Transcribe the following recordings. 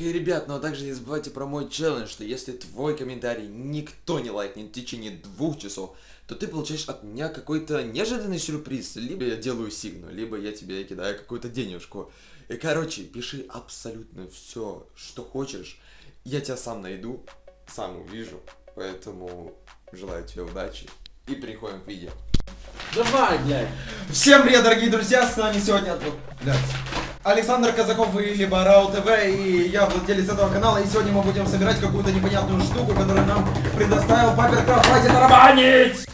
И, ребят, ну а также не забывайте про мой челлендж, что если твой комментарий никто не лайкнет в течение двух часов, то ты получаешь от меня какой-то неожиданный сюрприз. Либо я делаю сигну, либо я тебе кидаю какую-то денежку. И, короче, пиши абсолютно все, что хочешь. Я тебя сам найду, сам увижу. Поэтому желаю тебе удачи. И переходим к видео. Давай, блядь. Всем привет, дорогие друзья, с нами сегодня блядь, Александр Казаков и либо Рау ТВ, и я владелец этого канала, и сегодня мы будем собирать какую-то непонятную штуку, которую нам предоставил Паперкрафт, хватит тарабанить!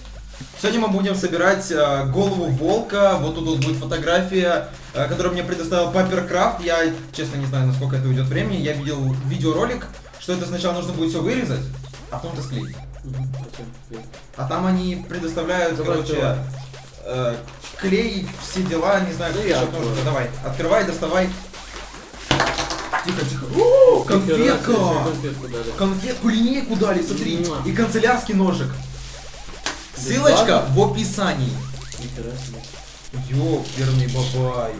Сегодня мы будем собирать э, голову волка, вот тут вот будет фотография, э, которую мне предоставил Паперкрафт, я честно не знаю, насколько это уйдет времени, я видел видеоролик, что это сначала нужно будет все вырезать, а потом это склеить. А там они предоставляют, Давай, короче. Э, клей, все дела, не знаю, Ну, я открою. нужно. Давай, открывай, доставай. Тихо, тихо. О, конфетка! Конфетку линейку дали, смотри. И канцелярский ножик. Ссылочка в описании. Ёперный бабай.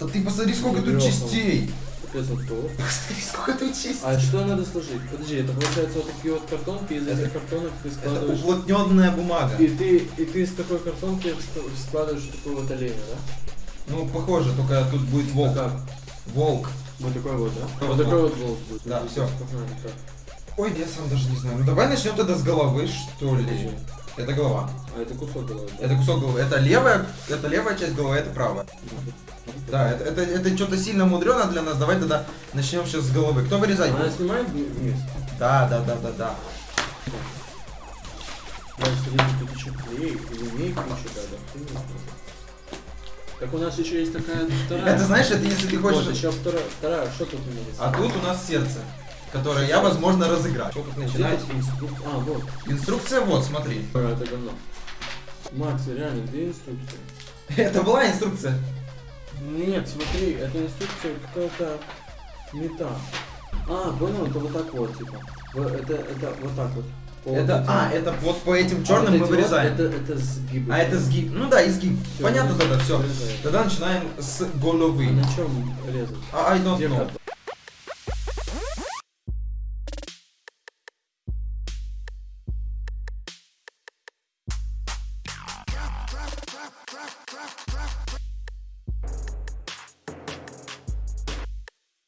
Да ты посмотри, сколько тут частей. То. Посмотри, сколько тут частей. А что надо сложить? Подожди, это получается вот такие вот картонки, из этих картонок ты Это складываешь... уплотненная бумага. И ты, и ты из такой картонки складываешь такую вот оленя, да? Ну, похоже, только тут будет волк. Как? Волк. Вот такой вот, да? Вот Вот такой вот волк будет. Да, так. Ой, я сам даже не знаю. Ну давай начнем тогда с головы, что ли. Это голова. А это кусок головы, да? Это кусок головы. Это левая, это левая часть головы, это правая. Да, это, это, это что-то сильно мудрено для нас. Давай тогда начнем сейчас с головы. Кто вырезать Она снимает вни- вниз? Да, да, да, да, да. Так у нас еще есть такая вторая. Это знаешь, это если ты Вот, хочешь... еще вторая, вторая, что тут у меня есть? А тут у нас сердце, которое я, возможно, разыграю. Что тут начинать? Где инструк- А, вот. Инструкция вот, смотри. А, Это говно. Макс, реально, где инструкция? Это была инструкция. Нет, смотри, это инструкция какая-то не та. А, понял, это вот так вот, типа. Это, это вот так вот. По Это, вот этим- а, это вот по этим А черным вот мы эти вот, вырезаем. это, это сгибы. А это сгиб. Ну да, изгиб. Всё, Понятно вырезаем, тогда, все. вырезаем. Тогда начинаем с А головы. на чем резать? А, I don't Где know.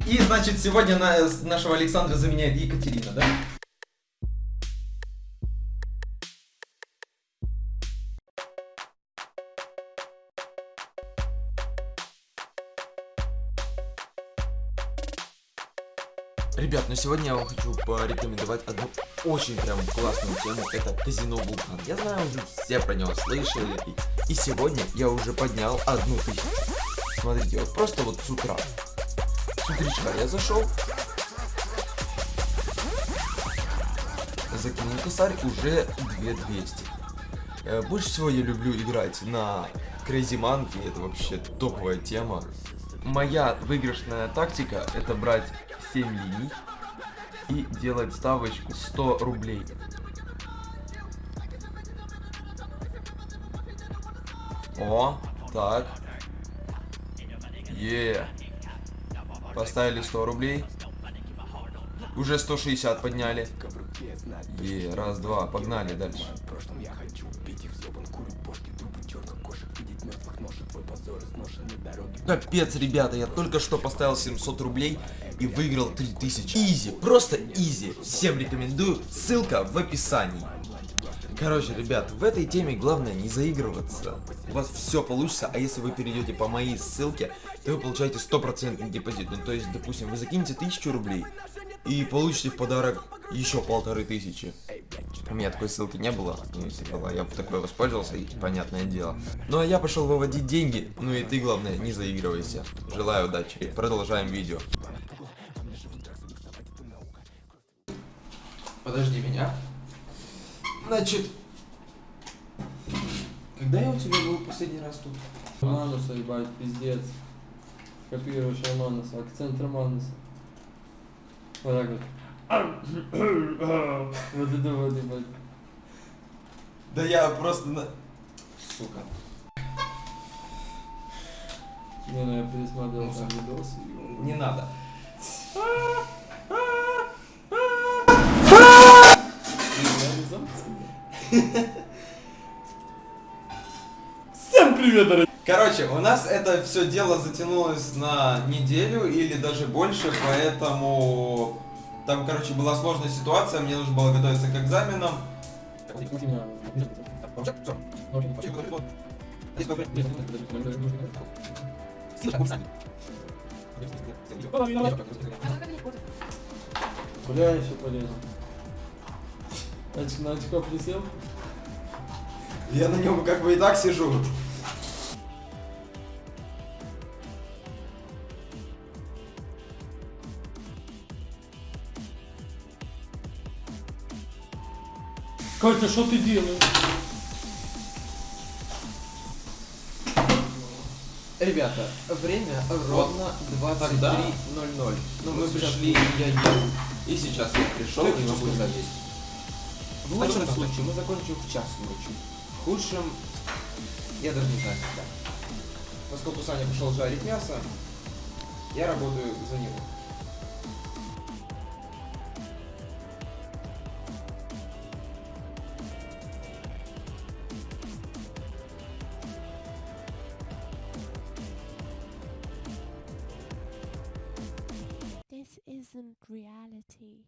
И, значит, сегодня на- с- нашего Александра заменяет Екатерина, да? Ребят, ну сегодня я вам хочу порекомендовать одну очень прям классную тему. Это казино Вулкан. Я знаю, уже все про него слышали. И, и сегодня я уже поднял одну тысячу. Смотрите, вот просто вот с утра. С утречка я зашел. Закинул косарь уже 2200. Э, Больше всего я люблю играть на Crazy Monkey, это вообще топовая тема. Моя выигрышная тактика это брать 7 линий и делать ставочку 100 рублей. О, так. Е. Поставили 100 рублей. Уже 160 подняли. Е, раз, два, погнали дальше. Капец, ребята, я только что поставил 700 рублей и выиграл 3000. Изи, просто изи. Всем рекомендую, ссылка в описании. Короче, ребят, в этой теме главное не заигрываться. У вас все получится, а если вы перейдете по моей ссылке, то вы получаете стопроцентный депозит. Ну, то есть, допустим, вы закинете 1000 рублей и получите в подарок еще полторы тысячи. У меня такой ссылки не было, ну, если была, я бы такой воспользовался, и понятное дело. Ну а я пошел выводить деньги, ну и ты, главное, не заигрывайся. Желаю удачи. Продолжаем видео. Подожди меня. Значит, когда я у тебя был последний раз тут? Мануса, ебать, пиздец. Копируешь Мануса, акцент Мануса. Вот так вот. вот это вот, ебать. Да я просто на... Сука. Не, ну я пересмотрел там видосы. Не надо. Реализация. привет, дорогие! Короче, у нас это все дело затянулось на неделю или даже больше, поэтому там, короче, была сложная ситуация, мне нужно было готовиться к экзаменам. Куда я еще полезу? Значит, на очко присел? Я на нем как бы и так сижу. Катя, что ты делаешь? Ребята, время ровно 23.00. Ну, Мы пришли, я ел. И сейчас я пришел и могу что залезть. В лучшем случае мы закончим в час ночи. В худшем, я даже не знаю когда. Поскольку Саня пошел жарить мясо, я работаю за него. Isn't reality.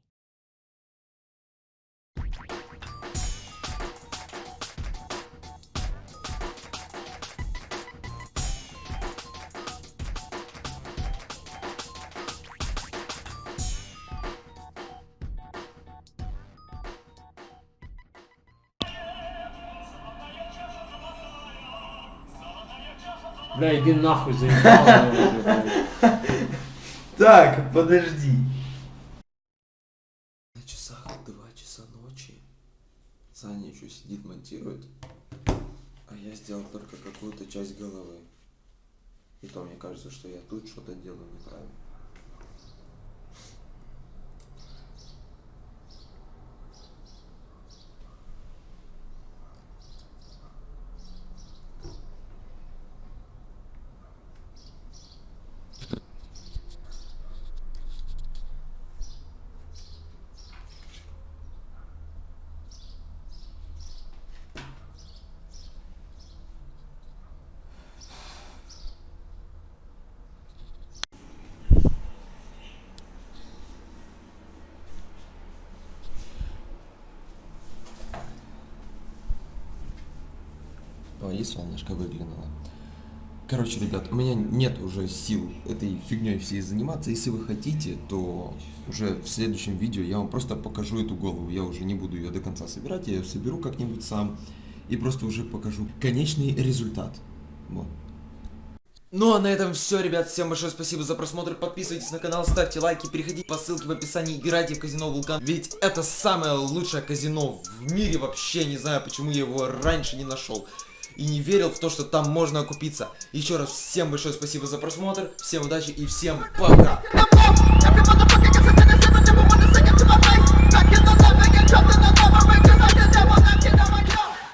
Бля, иди нахуй, заебал меня уже, блядь. Так, подожди. На часах 2 часа ночи. Саня еще сидит, монтирует. А я сделал только какую-то часть головы. И то мне кажется, что я тут что-то делаю неправильно. О, и солнышко выглянуло. Короче, ребят, у меня нет уже сил этой фигней всей заниматься. Если вы хотите, то уже в следующем видео я вам просто покажу эту голову. Я уже не буду ее до конца собирать, я ее соберу как-нибудь сам. И просто уже покажу конечный результат. Вот. Ну а на этом все, ребят. Всем большое спасибо за просмотр. Подписывайтесь на канал, ставьте лайки, переходите по ссылке в описании, играйте в казино Вулкан. Ведь это самое лучшее казино в мире вообще. Не знаю, почему я его раньше не нашел. И не верил в то, что там можно окупиться. Еще раз всем большое спасибо за просмотр. Всем удачи и всем пока.